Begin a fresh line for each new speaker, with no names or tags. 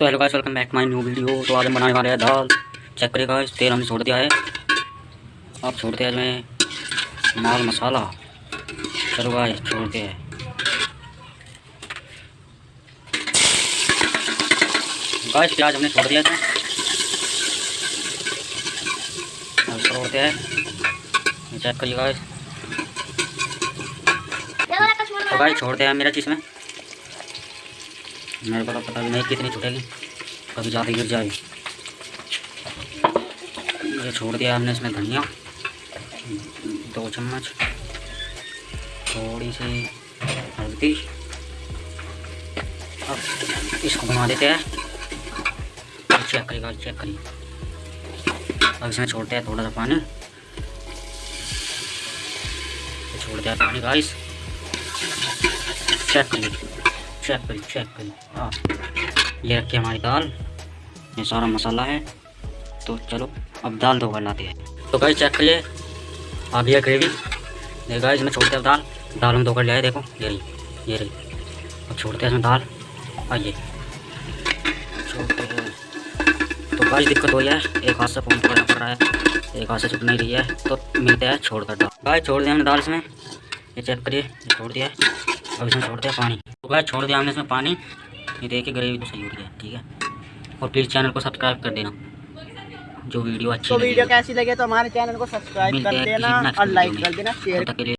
तो hello guys welcome back my new video तो आज हम बनाने वाले हैं दाल। चेक करिएगा इस तेल हमने छोड़ दिया है। अब छोड़ते हैं इसमें माल मसाला। चलो गाइस छोड़ते हैं। गाइस प्याज हमने छोड़ दिया था। अब छोड़ते हैं। चेक करिए गाइस तो गाइस छोड़ते हैं मेरा चीज़ में। मेरे को तो पता नहीं कितनी छूटेगी। कभी ज़्यादा गिर जाएगी। ये छोड़ दिया हमने इसमें धनिया। दो चम्मच। थोड़ी सी हल्दी। अब इसको बना देते हैं। चेक करिएगा चेक करिए। अब इसमें छोड़ते हैं थोड़ा सा पानी। छोड़ते हैं पानी गाइस चेक करिए। चेक करिए चेक करिए हाँ ये रखी हमारी दाल। ये सारा मसाला है। तो चलो, अब दाल दो बनाते हैं। तो गाइस चेक करिए। आ गया ग्रेवी ये गाइस इसमें छोड़ते हैं दाल। दाल हम धोकर ले आए देखो। ये रही ये रही। अब छोड़ते हैं इसमें दाल। आइए। छोड़ते हैं। तो गाइस दिक्कत हुई है। एक हाथ से फ़ोन पकड़ना पड़ रहा है। एक हाथ से छुट नहीं रही है। तो मिलते हैं छोड़ कर दाल। गाइस छोड़ दिया हमने दाल इसमें। ये चेक करिए। छोड़ दिया। अब इसमें छोड़ते हैं पानी। तो भाई छोड़ दिया हमने इसमें पानी। ये के ग्रेवी तो सही उठ गया ठीक है? और प्लीज़ चैनल को सब्सक्राइब कर देना जो वीडियो अच्छी
तो वीडियो कैसी लगे तो हमारे चैनल को सब्सक्राइब कर देना और लाइक कर देना शेयर